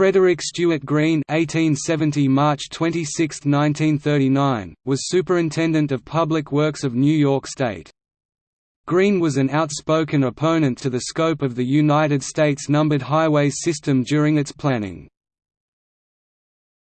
Frederick Stuart Greene (1870 March 26, 1939) was Superintendent of Public Works of New York State. Greene was an outspoken opponent to the scope of the United States numbered highways system during its planning.